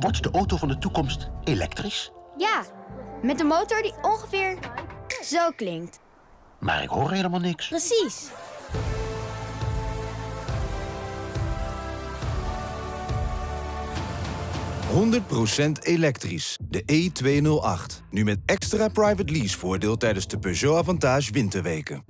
Wordt de auto van de toekomst elektrisch? Ja, met een motor die ongeveer zo klinkt. Maar ik hoor helemaal niks. Precies. procent elektrisch. De E208. Nu met extra private lease voordeel tijdens de Peugeot Avantage winterweken.